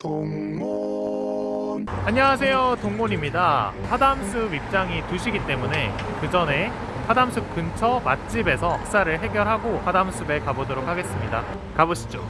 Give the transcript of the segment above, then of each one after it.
동몬 안녕하세요. 동몬입니다. 하담숲 입장이 2시기 때문에 그 전에 하담숲 근처 맛집에서 식사를 해결하고 하담숲에 가보도록 하겠습니다. 가보시죠.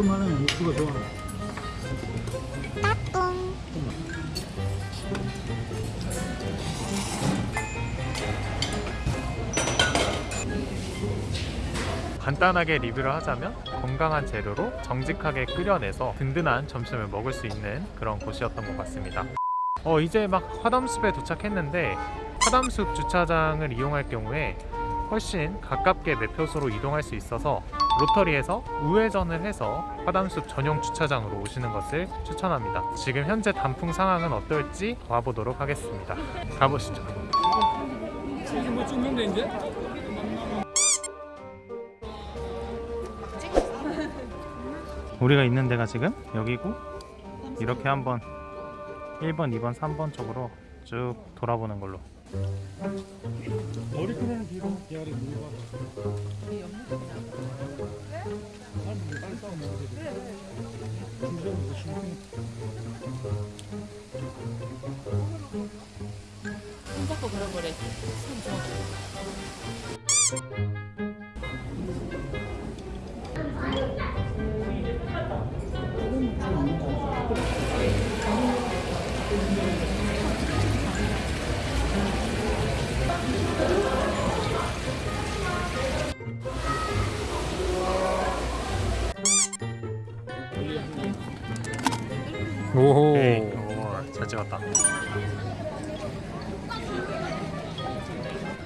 먹을 만한 육수가 좋아. 간단하게 리뷰를 하자면 건강한 재료로 정직하게 끓여내서 든든한 점심을 먹을 수 있는 그런 곳이었던 것 같습니다 어 이제 막 화담숲에 도착했는데 화담숲 주차장을 이용할 경우에 훨씬 가깝게 매표소로 이동할 수 있어서 로터리에서 우회전을 해서 화담숲 전용 주차장으로 오시는 것을 추천합니다. 지금 현재 단풍 상황은 어떨지 와보도록 하겠습니다. 가보시죠. 지금 뭐 찍는데 이제? 우리가 있는 데가 지금 여기고 이렇게 한번 1번, 2번, 3번 쪽으로 쭉 돌아보는 걸로. 머리끈에는 뒤로 기아리 물어 손 잡고 그런 거래. 손 줘. 찍었다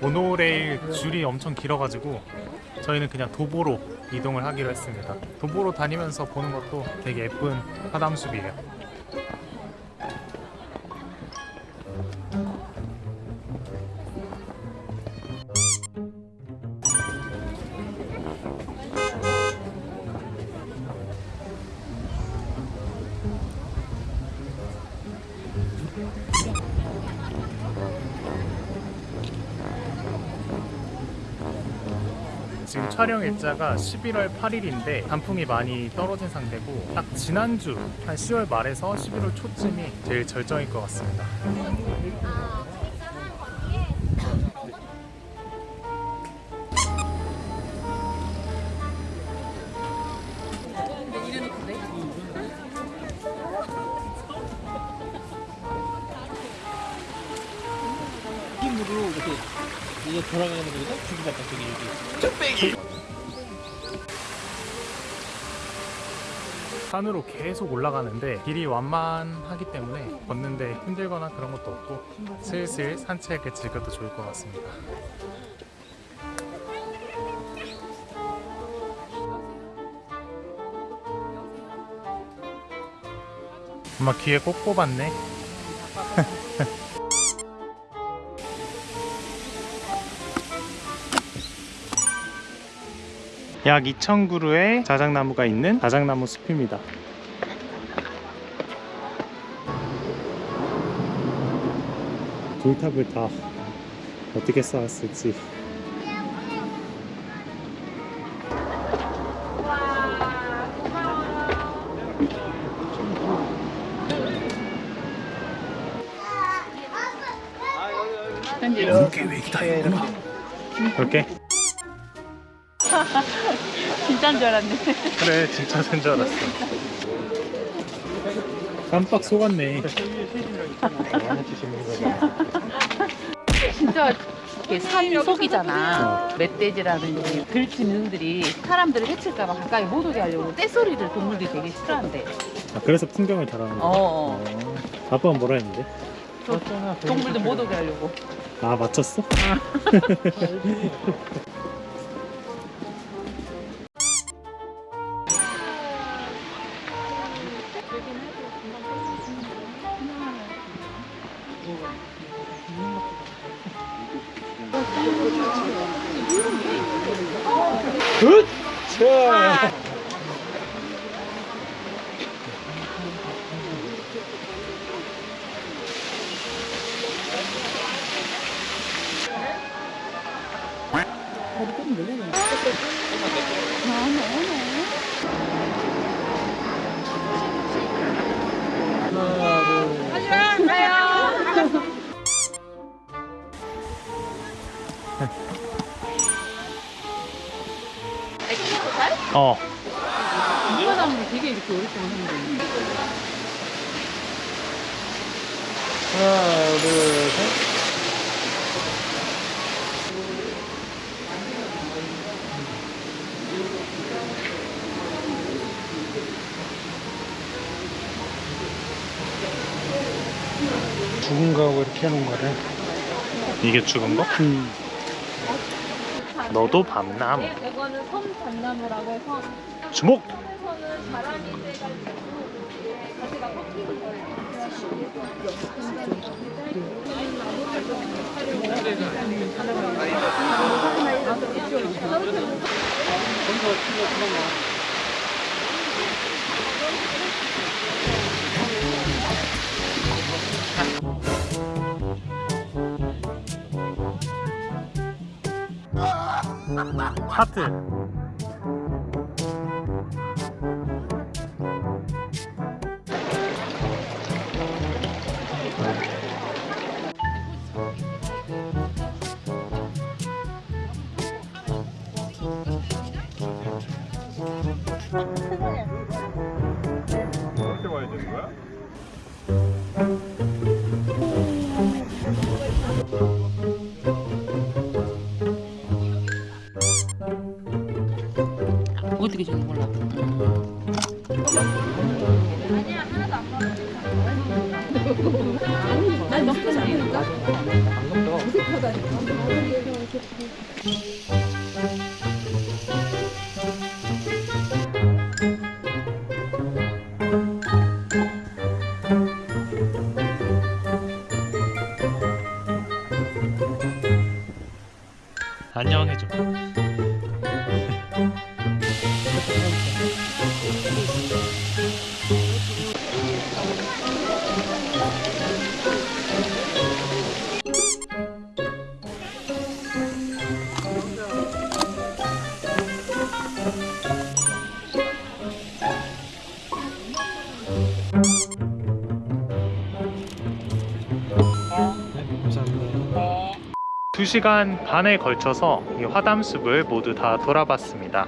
모노레일 줄이 엄청 길어가지고 저희는 그냥 도보로 이동을 하기로 했습니다. 도보로 다니면서 보는 것도 되게 예쁜 화담숲이에요 지금 촬영 일자가 11월 8일인데 단풍이 많이 떨어진 상태고 딱 지난주 한 10월 말에서 11월 초쯤이 제일 절정일 것 같습니다 이게 돌아가는 거거든? 주기가 저기 여기. 산으로 계속 올라가는데 길이 완만하기 때문에 걷는데 힘들거나 그런 것도 없고 슬슬 산책을 즐겨도 좋을 것 같습니다 엄마 귀에 꼭 뽑았네 약 2,000그루의 자작나무가 있는 자작나무 숲입니다. 돌탑을 다 어떻게 쌓았을지. 이렇게 진짜인 줄 알았네. 그래 진짜 된줄 알았어 깜빡 속았네 진짜 이렇게 산 속이잖아. 멧돼지라든지 들짐승들이 사람들을 해칠까봐 가까이 못 오게 하려고 떼소리를 동물들이 되게 싫어한대. 아, 그래서 풍경을 달아는 거야? 어. 어. 아빠는 뭐라 했는데? 저 동물들 못 오게 하려고. 아 맞췄어? 으차 Hãy subscribe cho kênh Ghiền Mì Gõ Để không bỏ lỡ những video hấp dẫn 어 이과장은 되게 이렇게 오랫동안 하는데. 하나, 둘, 셋. 죽은 거하고 이렇게 해놓은 거래. 이게 죽은 거? 음. 너도 밤남 이거는 섬잣나무라고 해서 주목 바람이 세가지고 가지가 꺾이는 거예요. 하트. 어떻게 안녕해줘 2시간 반에 걸쳐서 이 화담숲을 모두 다 돌아봤습니다.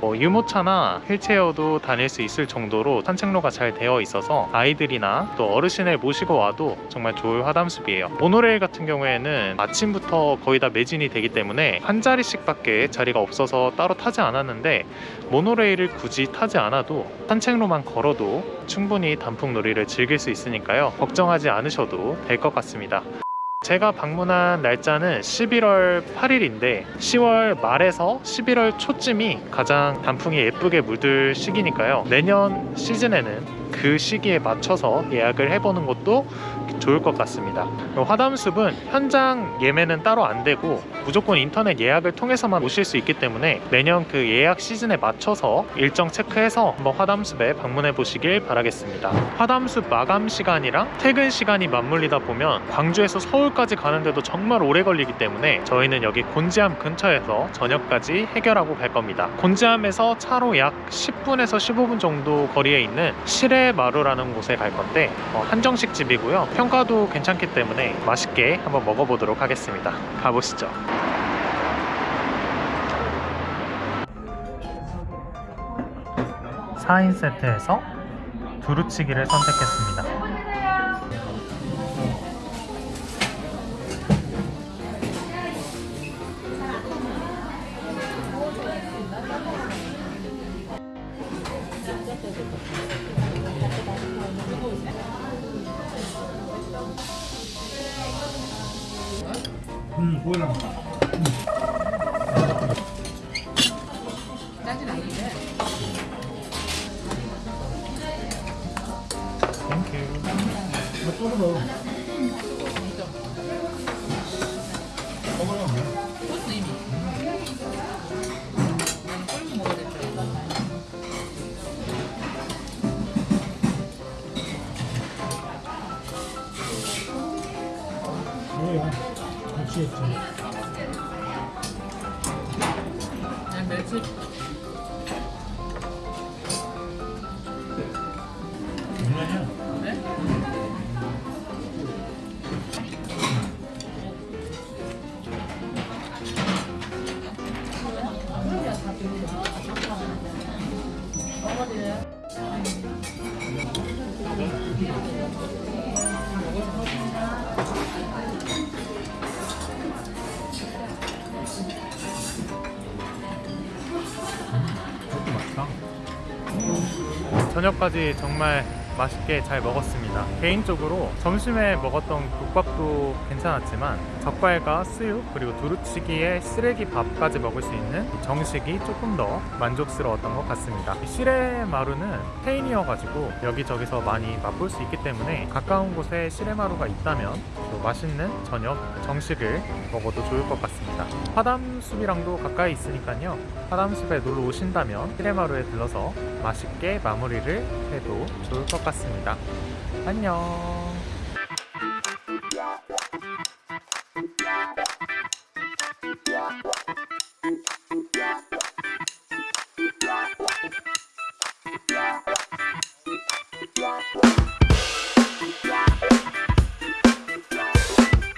뭐 유모차나 휠체어도 다닐 수 있을 정도로 산책로가 잘 되어 있어서 아이들이나 또 어르신을 모시고 와도 정말 좋을 화담숲이에요. 모노레일 같은 경우에는 아침부터 거의 다 매진이 되기 때문에 한 자리씩 밖에 자리가 없어서 따로 타지 않았는데 모노레일을 굳이 타지 않아도 산책로만 걸어도 충분히 단풍놀이를 즐길 수 있으니까요. 걱정하지 않으셔도 될 것 같습니다. 제가 방문한 날짜는 11월 8일인데 10월 말에서 11월 초쯤이 가장 단풍이 예쁘게 물들 시기니까요. 내년 시즌에는 그 시기에 맞춰서 예약을 해보는 것도 좋을 것 같습니다. 화담숲은 현장 예매는 따로 안 되고 무조건 인터넷 예약을 통해서만 오실 수 있기 때문에 매년 그 예약 시즌에 맞춰서 일정 체크해서 한번 화담숲에 방문해 보시길 바라겠습니다. 화담숲 마감 시간이랑 퇴근 시간이 맞물리다 보면 광주에서 서울까지 가는데도 정말 오래 걸리기 때문에 저희는 여기 곤지암 근처에서 저녁까지 해결하고 갈 겁니다. 곤지암에서 차로 약 10분에서 15분 정도 거리에 있는 시레마루라는 곳에 갈 건데 어, 한정식 집이고요. 평가도 괜찮기 때문에 맛있게 한번 먹어보도록 하겠습니다. 가보시죠. 사인 세트에서 두루치기를 선택했습니다. 뭐야? 짜진 않은데. 땡큐. 조금 더. 먹으면 돼. 그것도 이미. 난 꼴고 먹어야 될줄 알았 Yeah. 멸치야. 멸치겠 지. 멸치 맛있다. 저녁까지 정말 맛있게 잘 먹었습니다. 개인적으로 점심에 먹었던 국밥도 괜찮았지만 젓갈과 수육 그리고 두루치기에 쓰레기 밥까지 먹을 수 있는 이 정식이 조금 더 만족스러웠던 것 같습니다. 이 시레마루는 페인이어가지고 여기저기서 많이 맛볼 수 있기 때문에 가까운 곳에 시레마루가 있다면 또 맛있는 저녁 정식을 먹어도 좋을 것 같습니다. 화담숲이랑도 가까이 있으니까요. 화담숲에 놀러 오신다면 시레마루에 들러서 맛있게 마무리를 해도 좋을 것 같습니다. 안녕.